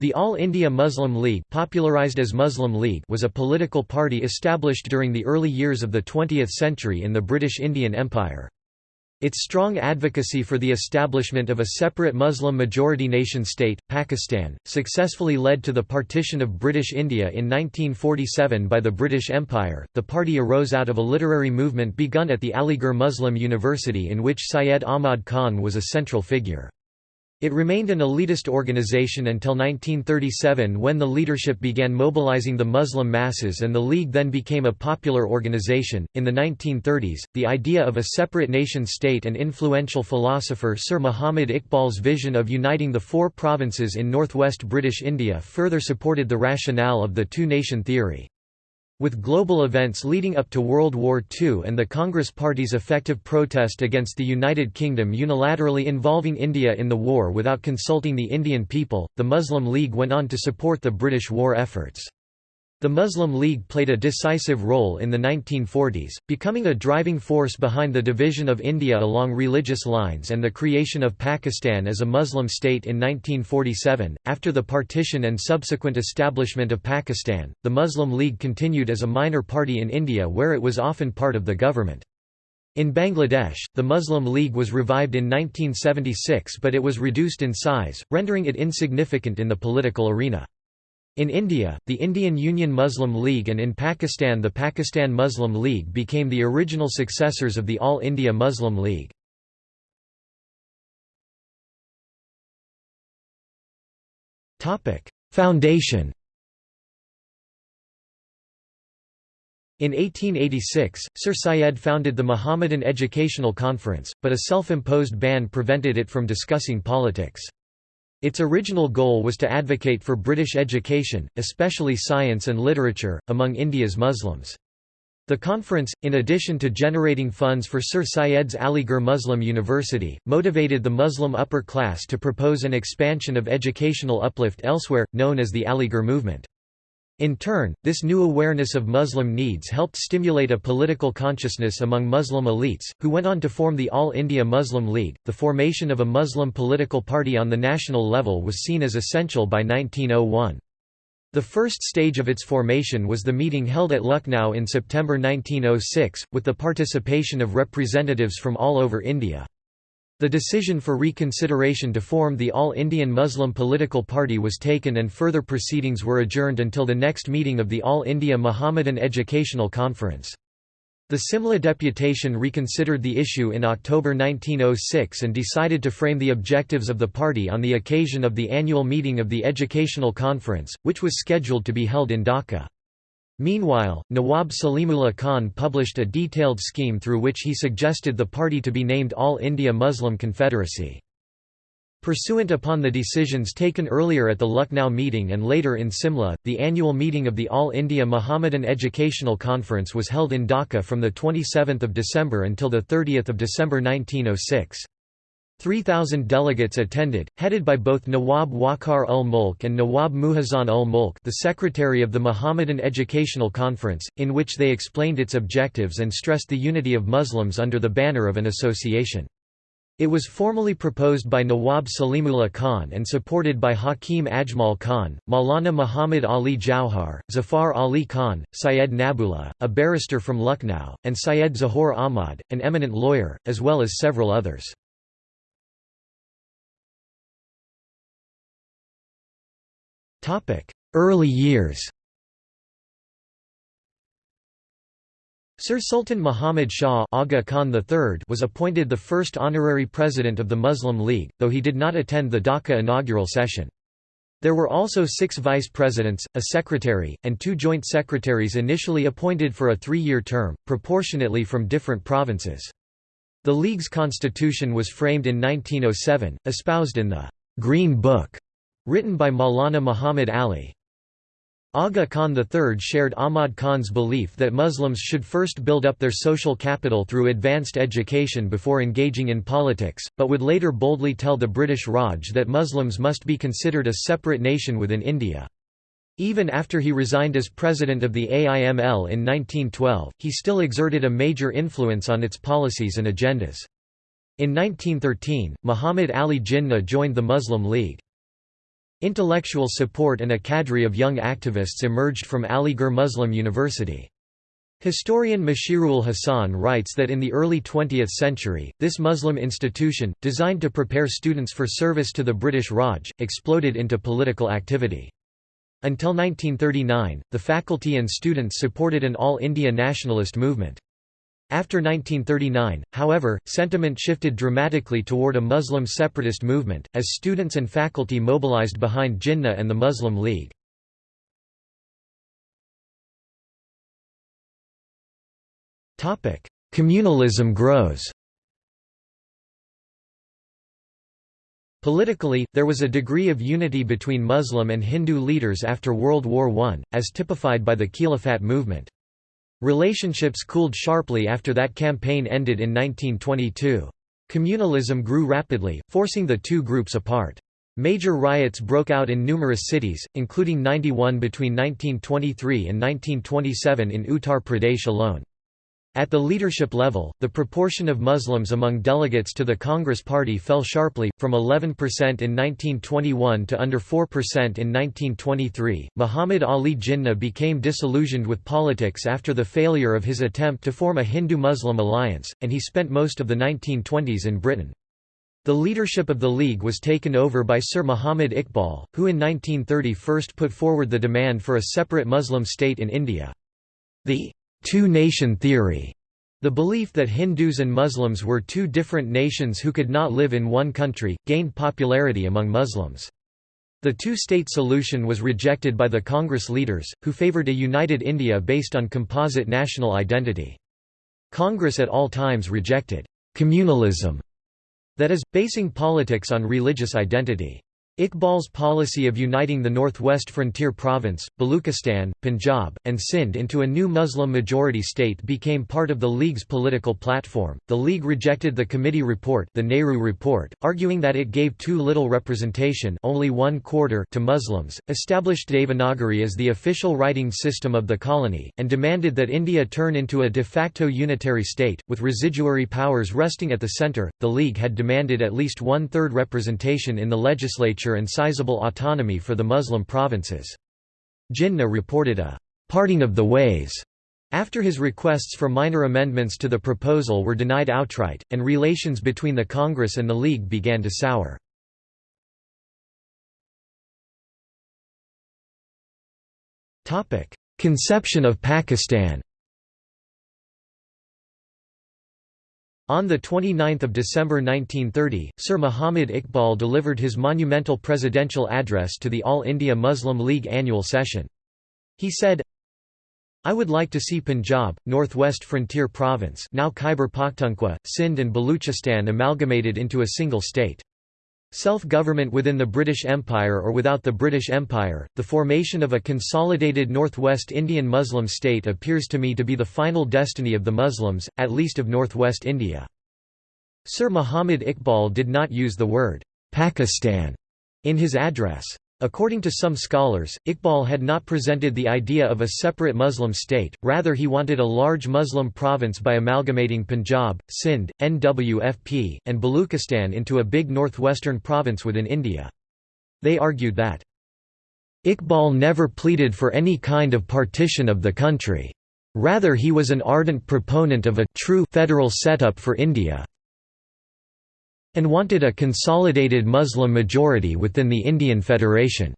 The All India Muslim League, popularized as Muslim League was a political party established during the early years of the 20th century in the British Indian Empire. Its strong advocacy for the establishment of a separate Muslim-majority nation-state, Pakistan, successfully led to the partition of British India in 1947 by the British Empire. The party arose out of a literary movement begun at the Aligarh Muslim University in which Syed Ahmad Khan was a central figure. It remained an elitist organization until 1937 when the leadership began mobilizing the Muslim masses and the League then became a popular organization. In the 1930s, the idea of a separate nation state and influential philosopher Sir Muhammad Iqbal's vision of uniting the four provinces in northwest British India further supported the rationale of the two-nation theory. With global events leading up to World War II and the Congress Party's effective protest against the United Kingdom unilaterally involving India in the war without consulting the Indian people, the Muslim League went on to support the British war efforts. The Muslim League played a decisive role in the 1940s, becoming a driving force behind the division of India along religious lines and the creation of Pakistan as a Muslim state in 1947. After the partition and subsequent establishment of Pakistan, the Muslim League continued as a minor party in India where it was often part of the government. In Bangladesh, the Muslim League was revived in 1976 but it was reduced in size, rendering it insignificant in the political arena. In India, the Indian Union Muslim League and in Pakistan the Pakistan Muslim League became the original successors of the All India Muslim League. Foundation In 1886, Sir Syed founded the Mohammedan Educational Conference, but a self-imposed ban prevented it from discussing politics. Its original goal was to advocate for British education, especially science and literature, among India's Muslims. The conference, in addition to generating funds for Sir Syed's Aligarh Muslim University, motivated the Muslim upper class to propose an expansion of educational uplift elsewhere, known as the Aligarh movement. In turn, this new awareness of Muslim needs helped stimulate a political consciousness among Muslim elites, who went on to form the All India Muslim League. The formation of a Muslim political party on the national level was seen as essential by 1901. The first stage of its formation was the meeting held at Lucknow in September 1906, with the participation of representatives from all over India. The decision for reconsideration to form the All Indian Muslim Political Party was taken and further proceedings were adjourned until the next meeting of the All India Mohammedan Educational Conference. The Simla deputation reconsidered the issue in October 1906 and decided to frame the objectives of the party on the occasion of the annual meeting of the Educational Conference, which was scheduled to be held in Dhaka. Meanwhile, Nawab Salimullah Khan published a detailed scheme through which he suggested the party to be named All India Muslim Confederacy. Pursuant upon the decisions taken earlier at the Lucknow meeting and later in Simla, the annual meeting of the All India Mohammedan Educational Conference was held in Dhaka from 27 December until 30 December 1906. 3,000 delegates attended, headed by both Nawab Waqar ul Mulk and Nawab Mohsin ul Mulk the secretary of the Mohammedan Educational Conference, in which they explained its objectives and stressed the unity of Muslims under the banner of an association. It was formally proposed by Nawab Salimullah Khan and supported by Hakim Ajmal Khan, Maulana Muhammad Ali Jauhar, Zafar Ali Khan, Syed Nabiullah, a barrister from Lucknow, and Syed Zahur Ahmad, an eminent lawyer, as well as several others. Early years Sir Sultan Muhammad Shah Aga Khan III was appointed the first honorary president of the Muslim League, though he did not attend the Dhaka inaugural session. There were also six vice presidents, a secretary, and two joint secretaries initially appointed for a three-year term, proportionately from different provinces. The League's constitution was framed in 1907, espoused in the «Green Book» Written by Maulana Muhammad Ali. Aga Khan III shared Ahmad Khan's belief that Muslims should first build up their social capital through advanced education before engaging in politics, but would later boldly tell the British Raj that Muslims must be considered a separate nation within India. Even after he resigned as president of the AIML in 1912, he still exerted a major influence on its policies and agendas. In 1913, Muhammad Ali Jinnah joined the Muslim League. Intellectual support and a cadre of young activists emerged from Aligarh Muslim University. Historian Mushirul Hasan writes that in the early 20th century, this Muslim institution, designed to prepare students for service to the British Raj, exploded into political activity. Until 1939, the faculty and students supported an all India nationalist movement. After 1939, however, sentiment shifted dramatically toward a Muslim separatist movement, as students and faculty mobilized behind Jinnah and the Muslim League. Communalism grows Politically, there was a degree of unity between Muslim and Hindu leaders after World War I, as typified by the Khilafat movement. Relationships cooled sharply after that campaign ended in 1922. Communalism grew rapidly, forcing the two groups apart. Major riots broke out in numerous cities, including 91 between 1923 and 1927 in Uttar Pradesh alone. At the leadership level, the proportion of Muslims among delegates to the Congress Party fell sharply, from 11% in 1921 to under 4% in 1923. Muhammad Ali Jinnah became disillusioned with politics after the failure of his attempt to form a Hindu Muslim alliance, and he spent most of the 1920s in Britain. The leadership of the League was taken over by Sir Muhammad Iqbal, who in 1930 first put forward the demand for a separate Muslim state in India. The two-nation theory, the belief that Hindus and Muslims were two different nations who could not live in one country, gained popularity among Muslims. The two-state solution was rejected by the Congress leaders, who favoured a united India based on composite national identity. Congress at all times rejected «communalism», that is, basing politics on religious identity. Iqbal's policy of uniting the northwest frontier province, Baluchistan, Punjab, and Sindh into a new Muslim-majority state became part of the League's political platform. The League rejected the committee report, the Nehru Report, arguing that it gave too little representation, only one quarter, to Muslims, established Devanagari as the official writing system of the colony, and demanded that India turn into a de facto unitary state, with residuary powers resting at the centre. The League had demanded at least one-third representation in the legislature and sizable autonomy for the Muslim provinces. Jinnah reported a «parting of the ways» after his requests for minor amendments to the proposal were denied outright, and relations between the Congress and the League began to sour. Conception of Pakistan On 29 December 1930, Sir Muhammad Iqbal delivered his monumental presidential address to the All India Muslim League annual session. He said, I would like to see Punjab, Northwest Frontier Province now Khyber Pakhtunkhwa, Sindh and Baluchistan amalgamated into a single state. Self-government within the British Empire or without the British Empire, the formation of a consolidated Northwest Indian Muslim state appears to me to be the final destiny of the Muslims, at least of Northwest India. Sir Muhammad Iqbal did not use the word Pakistan in his address. According to some scholars, Iqbal had not presented the idea of a separate Muslim state, rather he wanted a large Muslim province by amalgamating Punjab, Sindh, NWFP, and Baluchistan into a big northwestern province within India. They argued that, Iqbal never pleaded for any kind of partition of the country. Rather he was an ardent proponent of a true federal setup for India and wanted a consolidated Muslim majority within the Indian Federation.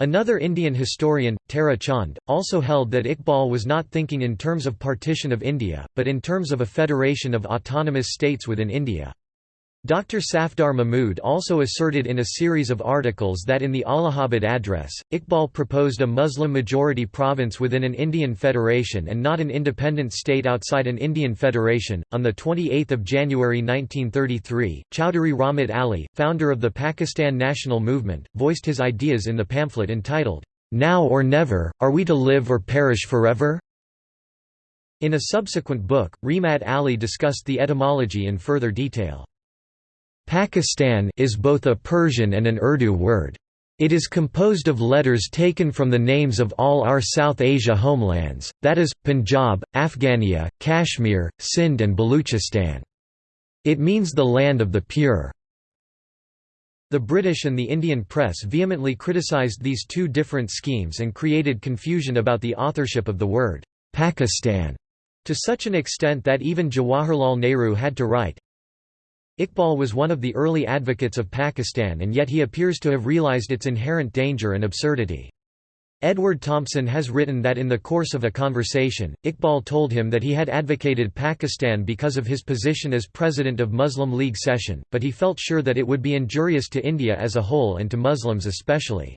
Another Indian historian, Tara Chand, also held that Iqbal was not thinking in terms of partition of India, but in terms of a federation of autonomous states within India. Dr. Safdar Mahmood also asserted in a series of articles that in the Allahabad Address, Iqbal proposed a Muslim-majority province within an Indian federation and not an independent state outside an Indian federation. On the 28th of January 1933, Chowdhury Rahmat Ali, founder of the Pakistan National Movement, voiced his ideas in the pamphlet entitled, Now or Never, Are We to Live or Perish Forever? In a subsequent book, Rahmat Ali discussed the etymology in further detail. Pakistan is both a Persian and an Urdu word. It is composed of letters taken from the names of all our South Asia homelands, that is, Punjab, Afghania, Kashmir, Sindh and Baluchistan. It means the land of the pure. The British and the Indian press vehemently criticised these two different schemes and created confusion about the authorship of the word, Pakistan, to such an extent that even Jawaharlal Nehru had to write. Iqbal was one of the early advocates of Pakistan and yet he appears to have realised its inherent danger and absurdity. Edward Thompson has written that in the course of a conversation, Iqbal told him that he had advocated Pakistan because of his position as president of Muslim League session, but he felt sure that it would be injurious to India as a whole and to Muslims especially.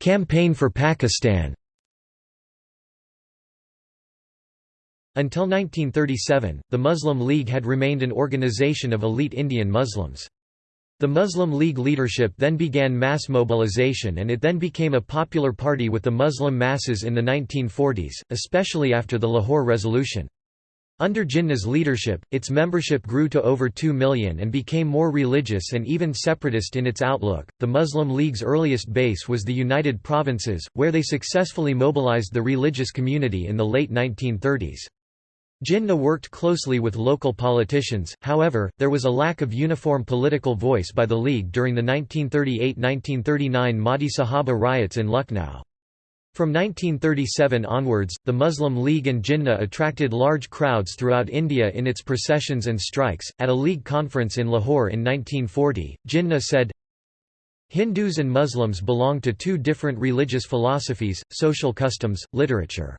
Campaign for Pakistan Until 1937, the Muslim League had remained an organization of elite Indian Muslims. The Muslim League leadership then began mass mobilization and it then became a popular party with the Muslim masses in the 1940s, especially after the Lahore Resolution. Under Jinnah's leadership, its membership grew to over 2 million and became more religious and even separatist in its outlook. The Muslim League's earliest base was the United Provinces, where they successfully mobilized the religious community in the late 1930s. Jinnah worked closely with local politicians, however, there was a lack of uniform political voice by the League during the 1938–1939 Madhe Sahaba riots in Lucknow. From 1937 onwards, the Muslim League and Jinnah attracted large crowds throughout India in its processions and strikes. At a League conference in Lahore in 1940, Jinnah said, Hindus and Muslims belong to two different religious philosophies, social customs, literature.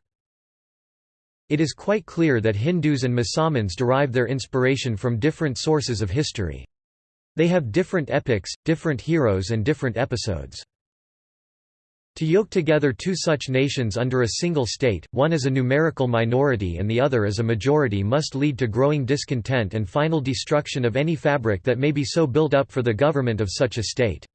It is quite clear that Hindus and Musalmans derive their inspiration from different sources of history. They have different epics, different heroes and different episodes. To yoke together two such nations under a single state, one as a numerical minority and the other as a majority must lead to growing discontent and final destruction of any fabric that may be so built up for the government of such a state.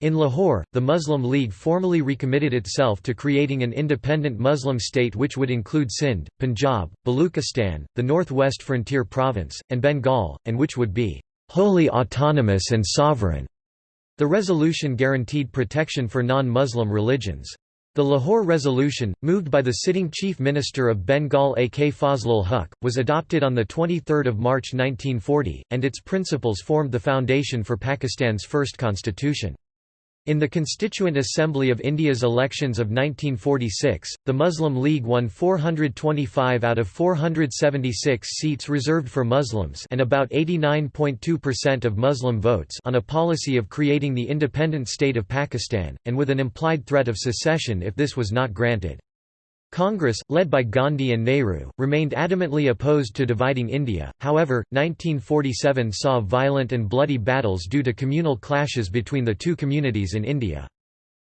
In Lahore, the Muslim League formally recommitted itself to creating an independent Muslim state which would include Sindh, Punjab, Baluchistan, the northwest frontier province, and Bengal, and which would be wholly autonomous and sovereign. The resolution guaranteed protection for non-Muslim religions. The Lahore Resolution, moved by the sitting Chief Minister of Bengal A. K. Fazlul Huq, was adopted on 23 March 1940, and its principles formed the foundation for Pakistan's first constitution. In the Constituent Assembly of India's elections of 1946, the Muslim League won 425 out of 476 seats reserved for Muslims and about 89.2% of Muslim votes on a policy of creating the independent state of Pakistan, and with an implied threat of secession if this was not granted. Congress, led by Gandhi and Nehru, remained adamantly opposed to dividing India, however, 1947 saw violent and bloody battles due to communal clashes between the two communities in India.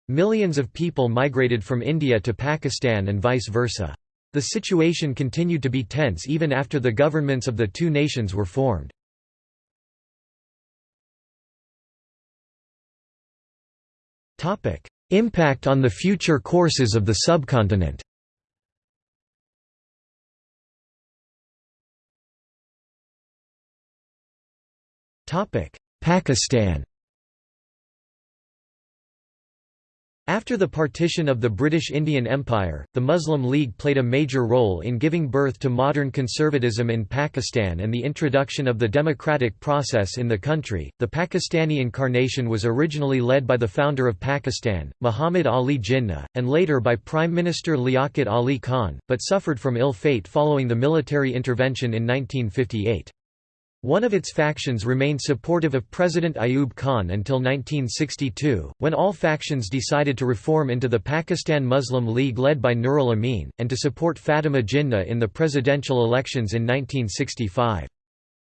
Millions of people migrated from India to Pakistan and vice versa. The situation continued to be tense even after the governments of the two nations were formed. Impact on the future courses of the subcontinent Pakistan After the partition of the British Indian Empire, the Muslim League played a major role in giving birth to modern conservatism in Pakistan and the introduction of the democratic process in the country. The Pakistani incarnation was originally led by the founder of Pakistan, Muhammad Ali Jinnah, and later by Prime Minister Liaquat Ali Khan, but suffered from ill fate following the military intervention in 1958. One of its factions remained supportive of President Ayub Khan until 1962, when all factions decided to reform into the Pakistan Muslim League led by Nurul Amin, and to support Fatima Jinnah in the presidential elections in 1965.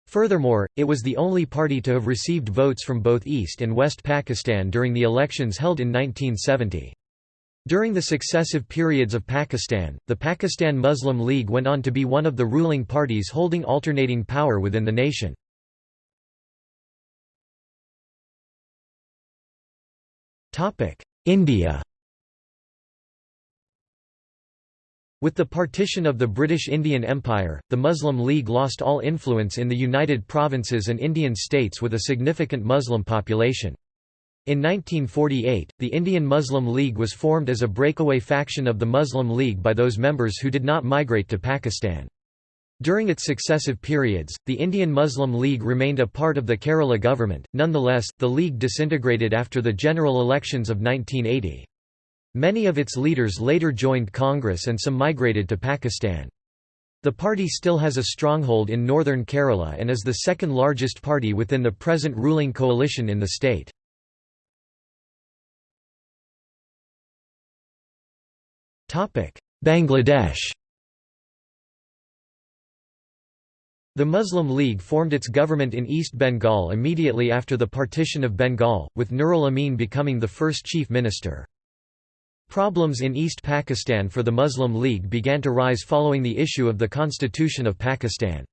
Furthermore, it was the only party to have received votes from both East and West Pakistan during the elections held in 1970. During the successive periods of Pakistan, the Pakistan Muslim League went on to be one of the ruling parties holding alternating power within the nation. India With the partition of the British Indian Empire, the Muslim League lost all influence in the United Provinces and Indian states with a significant Muslim population. In 1948, the Indian Muslim League was formed as a breakaway faction of the Muslim League by those members who did not migrate to Pakistan. During its successive periods, the Indian Muslim League remained a part of the Kerala government, nonetheless, the League disintegrated after the general elections of 1980. Many of its leaders later joined Congress and some migrated to Pakistan. The party still has a stronghold in northern Kerala and is the second largest party within the present ruling coalition in the state. Bangladesh The Muslim League formed its government in East Bengal immediately after the partition of Bengal, with Nurul Amin becoming the first chief minister. Problems in East Pakistan for the Muslim League began to rise following the issue of the Constitution of Pakistan.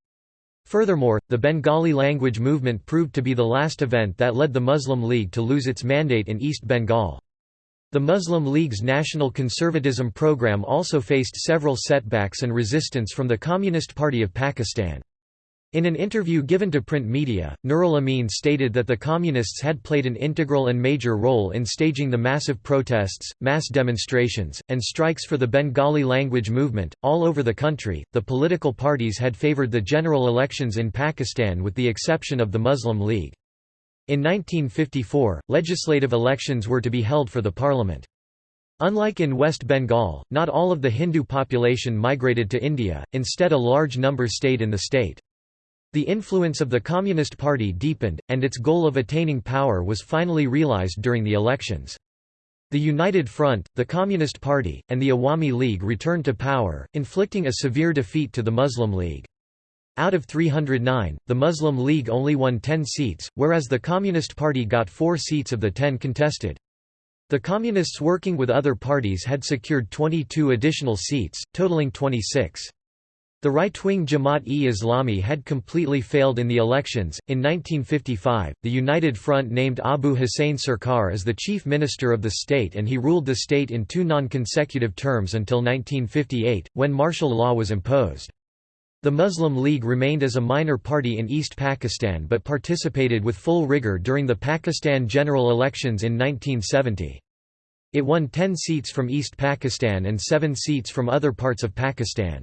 Furthermore, the Bengali language movement proved to be the last event that led the Muslim League to lose its mandate in East Bengal. The Muslim League's national conservatism program also faced several setbacks and resistance from the Communist Party of Pakistan. In an interview given to print media, Nurul Amin stated that the Communists had played an integral and major role in staging the massive protests, mass demonstrations, and strikes for the Bengali language movement. All over the country, the political parties had favored the general elections in Pakistan with the exception of the Muslim League. In 1954, legislative elections were to be held for the parliament. Unlike in West Bengal, not all of the Hindu population migrated to India, instead a large number stayed in the state. The influence of the Communist Party deepened, and its goal of attaining power was finally realized during the elections. The United Front, the Communist Party, and the Awami League returned to power, inflicting a severe defeat to the Muslim League. Out of 309, the Muslim League only won 10 seats, whereas the Communist Party got 4 seats of the 10 contested. The Communists working with other parties had secured 22 additional seats, totaling 26. The right-wing Jamaat-e-Islami had completely failed in the elections. In 1955, the United Front named Abu Hussein Sarkar as the chief minister of the state and he ruled the state in two non-consecutive terms until 1958, when martial law was imposed. The Muslim League remained as a minor party in East Pakistan but participated with full rigour during the Pakistan general elections in 1970. It won 10 seats from East Pakistan and 7 seats from other parts of Pakistan.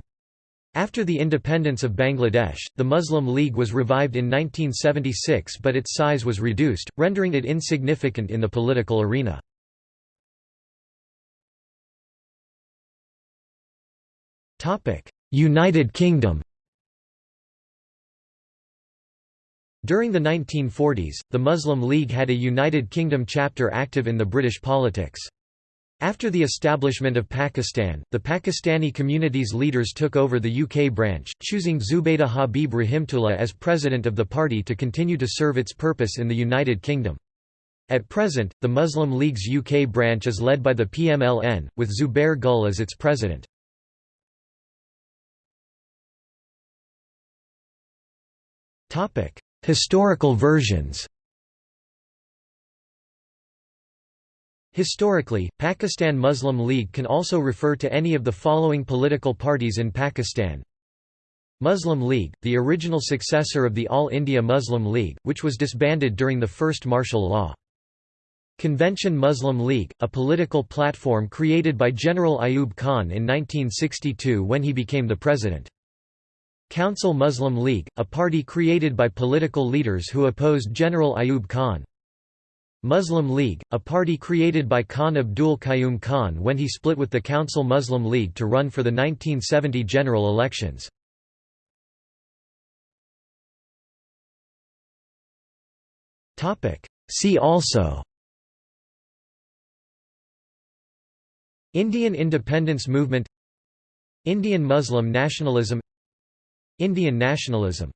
After the independence of Bangladesh, the Muslim League was revived in 1976 but its size was reduced, rendering it insignificant in the political arena. United Kingdom During the 1940s, the Muslim League had a United Kingdom chapter active in the British politics. After the establishment of Pakistan, the Pakistani community's leaders took over the UK branch, choosing Zubaydah Habib Rahimtullah as president of the party to continue to serve its purpose in the United Kingdom. At present, the Muslim League's UK branch is led by the PMLN, with Zubair Gul as its president. Historical versions Historically, Pakistan Muslim League can also refer to any of the following political parties in Pakistan. Muslim League, the original successor of the All India Muslim League, which was disbanded during the first martial law. Convention Muslim League, a political platform created by General Ayub Khan in 1962 when he became the president. Council Muslim League, a party created by political leaders who opposed General Ayub Khan. Muslim League, a party created by Khan Abdul Qayyum Khan when he split with the Council Muslim League to run for the 1970 general elections. See also Indian independence movement Indian Muslim nationalism Indian nationalism